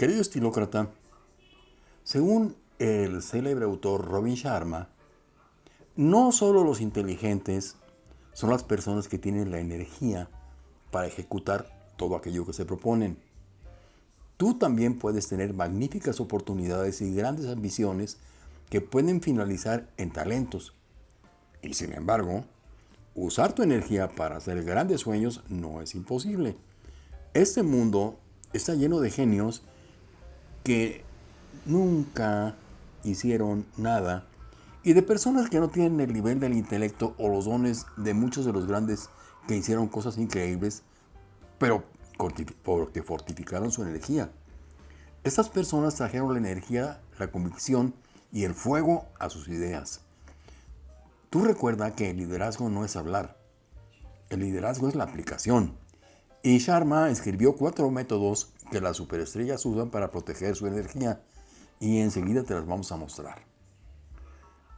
Querido estilócrata, según el célebre autor Robin Sharma, no solo los inteligentes son las personas que tienen la energía para ejecutar todo aquello que se proponen. Tú también puedes tener magníficas oportunidades y grandes ambiciones que pueden finalizar en talentos. Y sin embargo, usar tu energía para hacer grandes sueños no es imposible. Este mundo está lleno de genios que nunca hicieron nada y de personas que no tienen el nivel del intelecto o los dones de muchos de los grandes que hicieron cosas increíbles, pero porque fortificaron su energía. Estas personas trajeron la energía, la convicción y el fuego a sus ideas. Tú recuerda que el liderazgo no es hablar, el liderazgo es la aplicación. Y Sharma escribió cuatro métodos que las superestrellas usan para proteger su energía y enseguida te las vamos a mostrar.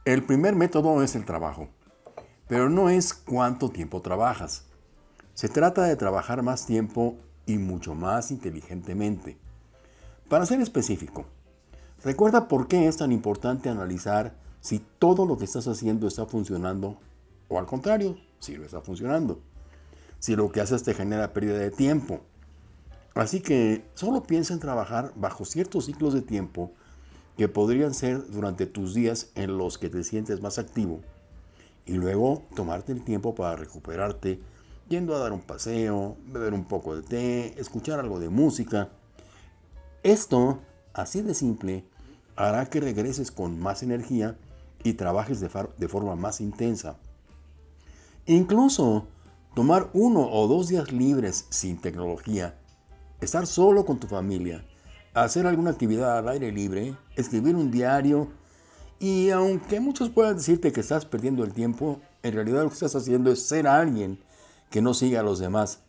El primer método es el trabajo, pero no es cuánto tiempo trabajas. Se trata de trabajar más tiempo y mucho más inteligentemente. Para ser específico, recuerda por qué es tan importante analizar si todo lo que estás haciendo está funcionando o al contrario, si lo está funcionando. Si lo que haces te genera pérdida de tiempo. Así que solo piensa en trabajar bajo ciertos ciclos de tiempo que podrían ser durante tus días en los que te sientes más activo y luego tomarte el tiempo para recuperarte yendo a dar un paseo, beber un poco de té, escuchar algo de música. Esto, así de simple, hará que regreses con más energía y trabajes de, forma más intensa. Incluso tomar uno o dos días libres sin tecnología, estar solo con tu familia, hacer alguna actividad al aire libre, escribir un diario y aunque muchos puedan decirte que estás perdiendo el tiempo, en realidad lo que estás haciendo es ser alguien que no siga a los demás.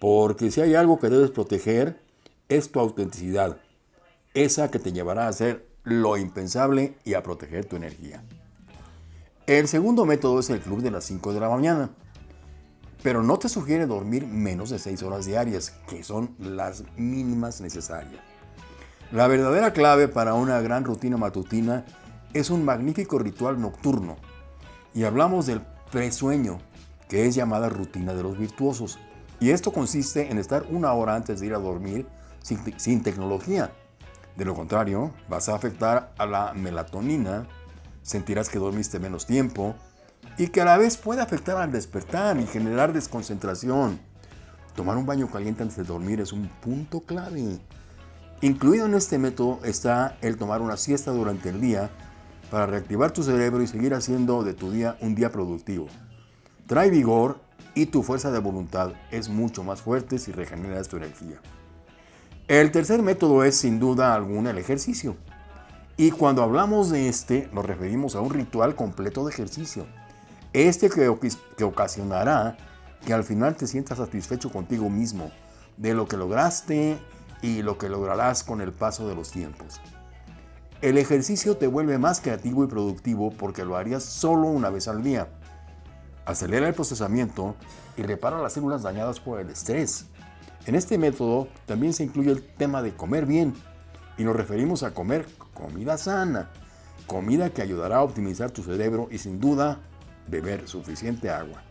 Porque si hay algo que debes proteger, es tu autenticidad. Esa que te llevará a hacer lo impensable y a proteger tu energía. El segundo método es el club de las 5 de la mañana. Pero no te sugiere dormir menos de 6 horas diarias, que son las mínimas necesarias. La verdadera clave para una gran rutina matutina es un magnífico ritual nocturno. Y hablamos del presueño, que es llamada rutina de los virtuosos. Y esto consiste en estar una hora antes de ir a dormir sin, sin tecnología. De lo contrario, vas a afectar a la melatonina, sentirás que dormiste menos tiempo y que a la vez puede afectar al despertar y generar desconcentración. Tomar un baño caliente antes de dormir es un punto clave. Incluido en este método está el tomar una siesta durante el día para reactivar tu cerebro y seguir haciendo de tu día un día productivo. Trae vigor y tu fuerza de voluntad es mucho más fuerte si regeneras tu energía. El tercer método es sin duda alguna el ejercicio. Y cuando hablamos de este, nos referimos a un ritual completo de ejercicio. Este que, ocasionará que al final te sientas satisfecho contigo mismo de lo que lograste y lo que lograrás con el paso de los tiempos. El ejercicio te vuelve más creativo y productivo porque lo harías solo una vez al día. Acelera el procesamiento y repara las células dañadas por el estrés. En este método también se incluye el tema de comer bien y nos referimos a comer comida sana, comida que ayudará a optimizar tu cerebro y sin duda beber suficiente agua.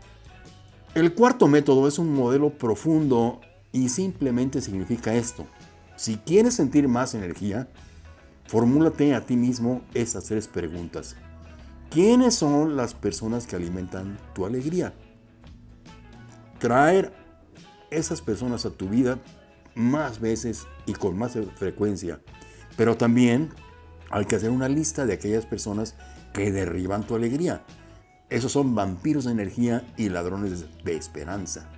El cuarto método es un modelo profundo y simplemente significa esto. Si quieres sentir más energía, formúlate a ti mismo estas tres preguntas. ¿Quiénes son las personas que alimentan tu alegría? Traer esas personas a tu vida más veces y con más frecuencia. Pero también hay que hacer una lista de aquellas personas que derriban tu alegría. Esos son vampiros de energía y ladrones de esperanza.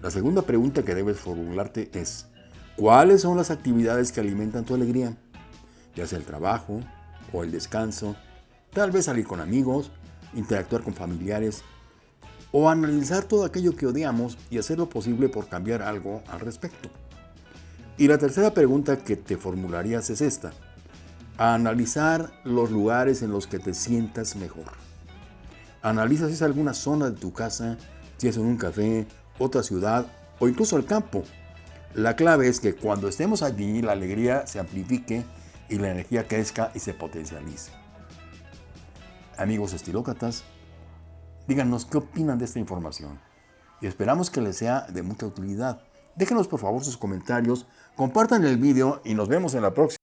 La segunda pregunta que debes formularte es, ¿Cuáles son las actividades que alimentan tu alegría? Ya sea el trabajo o el descanso, tal vez salir con amigos, interactuar con familiares o analizar todo aquello que odiamos y hacer lo posible por cambiar algo al respecto. Y la tercera pregunta que te formularías es esta. analizar los lugares en los que te sientas mejor. Analiza si es alguna zona de tu casa, si es en un café, otra ciudad o incluso el campo La clave es que cuando estemos allí, la alegría se amplifique y la energía crezca y se potencialice. Amigos estilócratas, díganos qué opinan de esta información y esperamos que les sea de mucha utilidad. Déjenos por favor sus comentarios, compartan el vídeo y nos vemos en la próxima.